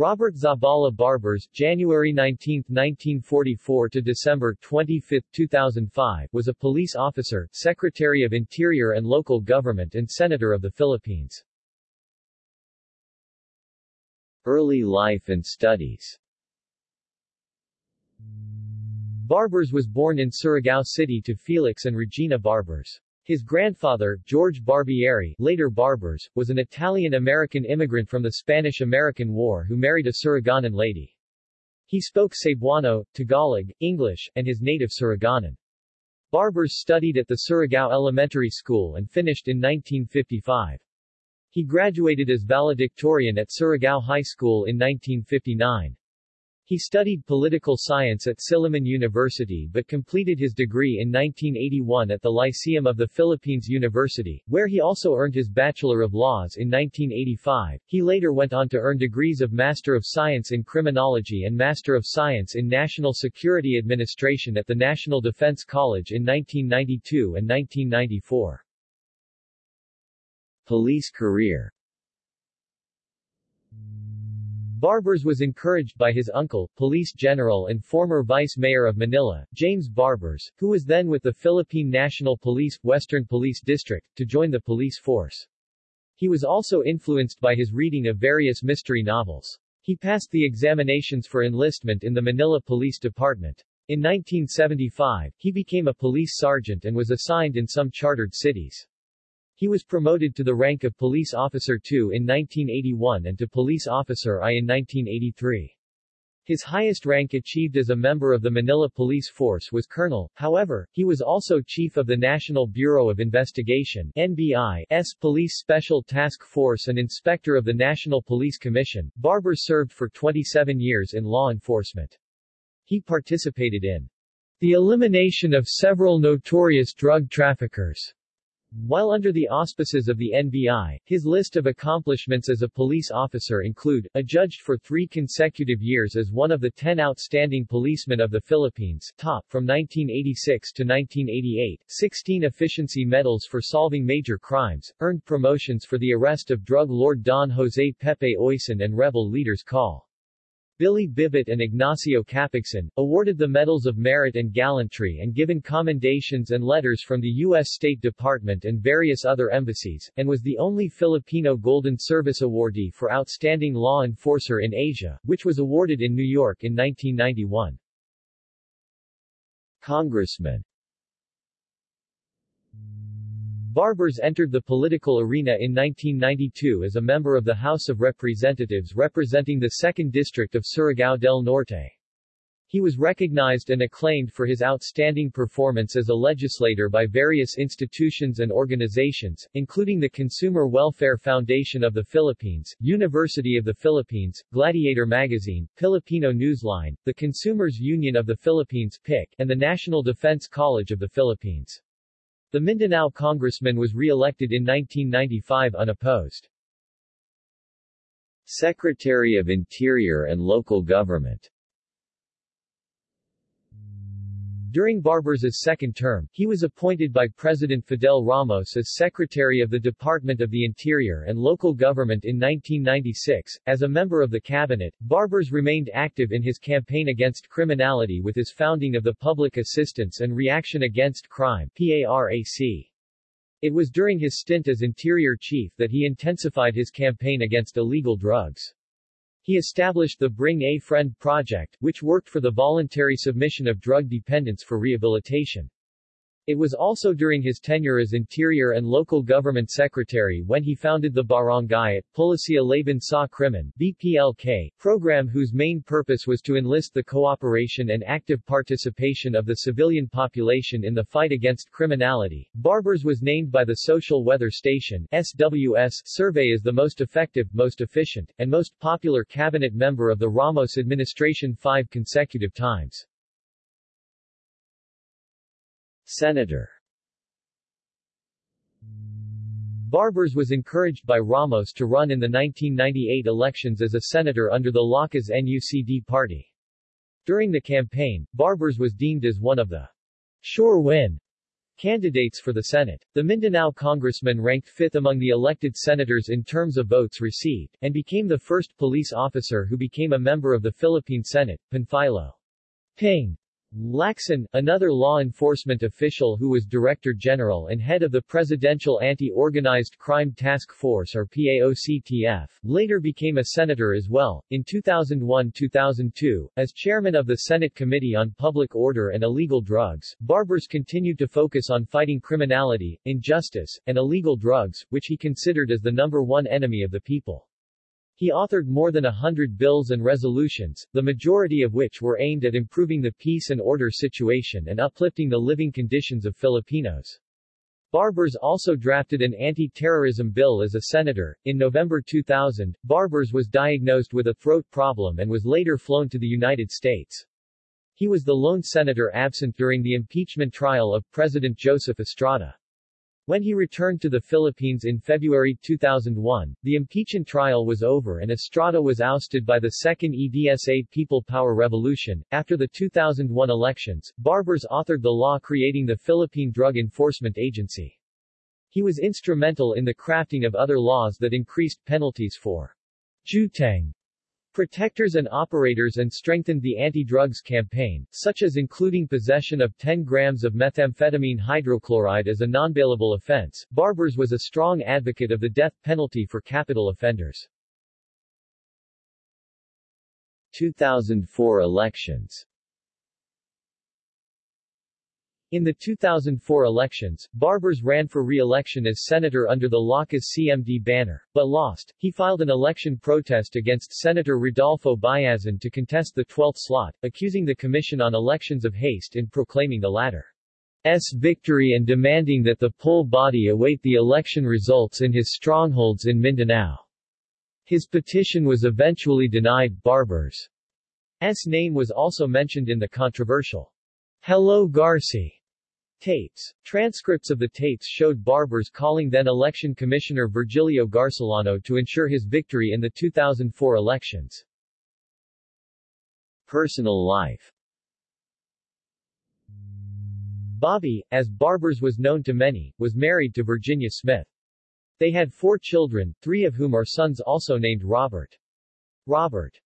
Robert Zabala Barbers, January 19, 1944 to December 25, 2005, was a police officer, Secretary of Interior and Local Government and Senator of the Philippines. Early life and studies Barbers was born in Surigao City to Felix and Regina Barbers. His grandfather, George Barbieri, later Barbers, was an Italian-American immigrant from the Spanish-American War who married a Surigaonon lady. He spoke Cebuano, Tagalog, English, and his native Surigaonon. Barbers studied at the Surigao Elementary School and finished in 1955. He graduated as valedictorian at Surigao High School in 1959. He studied political science at Silliman University but completed his degree in 1981 at the Lyceum of the Philippines University, where he also earned his Bachelor of Laws in 1985. He later went on to earn degrees of Master of Science in Criminology and Master of Science in National Security Administration at the National Defense College in 1992 and 1994. Police career Barbers was encouraged by his uncle, police general and former vice mayor of Manila, James Barbers, who was then with the Philippine National Police, Western Police District, to join the police force. He was also influenced by his reading of various mystery novels. He passed the examinations for enlistment in the Manila Police Department. In 1975, he became a police sergeant and was assigned in some chartered cities. He was promoted to the rank of Police Officer II in 1981 and to Police Officer I in 1983. His highest rank achieved as a member of the Manila Police Force was Colonel, however, he was also Chief of the National Bureau of Investigation NBI's Police Special Task Force and Inspector of the National Police Commission. Barber served for 27 years in law enforcement. He participated in the elimination of several notorious drug traffickers while under the auspices of the NBI, his list of accomplishments as a police officer include, adjudged for three consecutive years as one of the ten outstanding policemen of the Philippines top from 1986 to 1988, 16 efficiency medals for solving major crimes, earned promotions for the arrest of drug lord Don Jose Pepe Oyson and rebel leaders Col. Billy Bibit and Ignacio Capigson, awarded the Medals of Merit and Gallantry and given commendations and letters from the U.S. State Department and various other embassies, and was the only Filipino Golden Service awardee for Outstanding Law Enforcer in Asia, which was awarded in New York in 1991. Congressman Barbers entered the political arena in 1992 as a member of the House of Representatives representing the 2nd District of Surigao del Norte. He was recognized and acclaimed for his outstanding performance as a legislator by various institutions and organizations, including the Consumer Welfare Foundation of the Philippines, University of the Philippines, Gladiator Magazine, Filipino Newsline, the Consumers Union of the Philippines PIC, and the National Defense College of the Philippines. The Mindanao congressman was re-elected in 1995 unopposed. Secretary of Interior and Local Government During Barbers' second term, he was appointed by President Fidel Ramos as Secretary of the Department of the Interior and Local Government in 1996. As a member of the cabinet, Barbers remained active in his campaign against criminality with his founding of the Public Assistance and Reaction Against Crime PARAC. It was during his stint as Interior Chief that he intensified his campaign against illegal drugs. He established the Bring a Friend project, which worked for the voluntary submission of drug dependents for rehabilitation. It was also during his tenure as Interior and Local Government Secretary when he founded the Barangay at Pulisya Laban sa Krimen BPLK, program whose main purpose was to enlist the cooperation and active participation of the civilian population in the fight against criminality. Barbers was named by the Social Weather Station SWS survey as the most effective, most efficient, and most popular cabinet member of the Ramos administration five consecutive times. Senator Barbers was encouraged by Ramos to run in the 1998 elections as a senator under the Lakas NUCD party. During the campaign, Barbers was deemed as one of the sure win Candidates for the Senate. The Mindanao congressman ranked fifth among the elected senators in terms of votes received, and became the first police officer who became a member of the Philippine Senate, Panfilo. Ping Lacson, another law enforcement official who was Director General and head of the Presidential Anti-Organized Crime Task Force or PAOCTF, later became a senator as well. In 2001-2002, as chairman of the Senate Committee on Public Order and Illegal Drugs, Barbers continued to focus on fighting criminality, injustice, and illegal drugs, which he considered as the number one enemy of the people. He authored more than a hundred bills and resolutions, the majority of which were aimed at improving the peace and order situation and uplifting the living conditions of Filipinos. Barbers also drafted an anti-terrorism bill as a senator. In November 2000, Barbers was diagnosed with a throat problem and was later flown to the United States. He was the lone senator absent during the impeachment trial of President Joseph Estrada. When he returned to the Philippines in February 2001, the impeachment trial was over and Estrada was ousted by the Second EDSA People Power Revolution. After the 2001 elections, Barbers authored the law creating the Philippine Drug Enforcement Agency. He was instrumental in the crafting of other laws that increased penalties for jueteng protectors and operators and strengthened the anti-drugs campaign, such as including possession of 10 grams of methamphetamine hydrochloride as a non-bailable offense. Barbers was a strong advocate of the death penalty for capital offenders. 2004 elections in the 2004 elections, Barbers ran for re-election as senator under the Lakas CMD banner, but lost. He filed an election protest against Senator Rodolfo Biazon to contest the 12th slot, accusing the Commission on Elections of haste in proclaiming the latter's victory and demanding that the poll body await the election results in his strongholds in Mindanao. His petition was eventually denied. Barbers' name was also mentioned in the controversial Hello Garci Tapes. Transcripts of the tapes showed Barbers calling then-election Commissioner Virgilio Garcillano to ensure his victory in the 2004 elections. Personal life Bobby, as Barbers was known to many, was married to Virginia Smith. They had four children, three of whom are sons also named Robert. Robert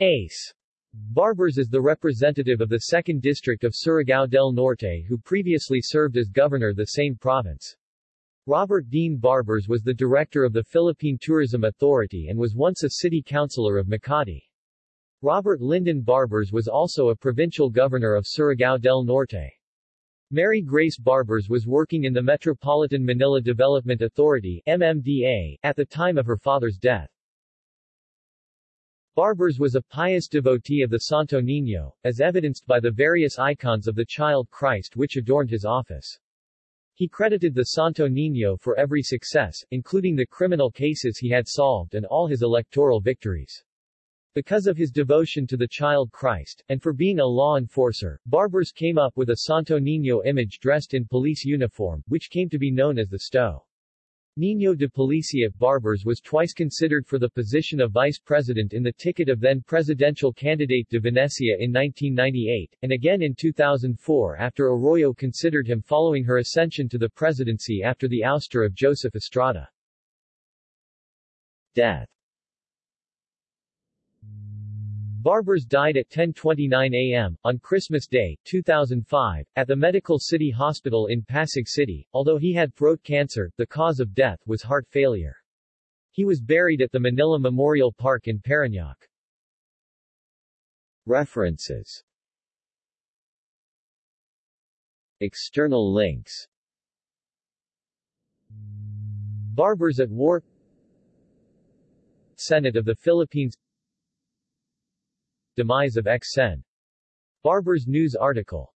Ace Barbers is the representative of the 2nd District of Surigao del Norte who previously served as governor the same province. Robert Dean Barbers was the director of the Philippine Tourism Authority and was once a city councilor of Makati. Robert Lyndon Barbers was also a provincial governor of Surigao del Norte. Mary Grace Barbers was working in the Metropolitan Manila Development Authority MMDA, at the time of her father's death. Barbers was a pious devotee of the Santo Niño, as evidenced by the various icons of the child Christ which adorned his office. He credited the Santo Niño for every success, including the criminal cases he had solved and all his electoral victories. Because of his devotion to the child Christ, and for being a law enforcer, Barbers came up with a Santo Niño image dressed in police uniform, which came to be known as the Sto. Niño de Policia Barbers was twice considered for the position of vice president in the ticket of then presidential candidate de Venecia in 1998, and again in 2004 after Arroyo considered him following her ascension to the presidency after the ouster of Joseph Estrada. Death Barbers died at 10.29 a.m., on Christmas Day, 2005, at the Medical City Hospital in Pasig City. Although he had throat cancer, the cause of death was heart failure. He was buried at the Manila Memorial Park in Parañaque. References External links Barbers at War Senate of the Philippines Demise of Ex-Sen. Barbers News article